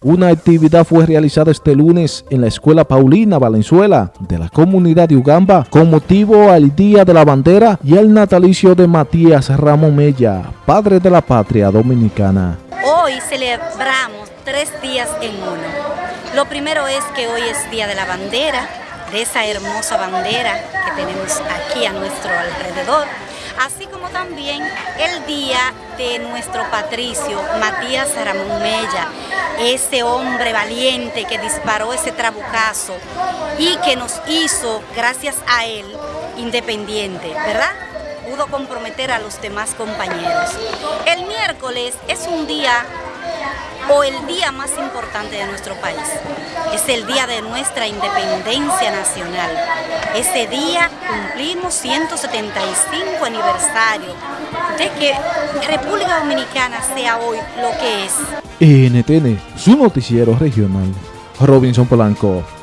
Una actividad fue realizada este lunes en la Escuela Paulina Valenzuela de la comunidad de Ugamba con motivo al Día de la Bandera y el natalicio de Matías Ramón Mella, padre de la patria dominicana. Hoy celebramos tres días en uno. Lo primero es que hoy es Día de la Bandera, de esa hermosa bandera que tenemos aquí a nuestro alrededor así como también el día de nuestro patricio Matías Ramón Mella, ese hombre valiente que disparó ese trabucazo y que nos hizo, gracias a él, independiente, ¿verdad? Pudo comprometer a los demás compañeros. El miércoles es un día o el día más importante de nuestro país. Es el día de nuestra independencia nacional. Ese día cumplimos 175 aniversario de que República Dominicana sea hoy lo que es. NTN, su noticiero regional. Robinson Polanco.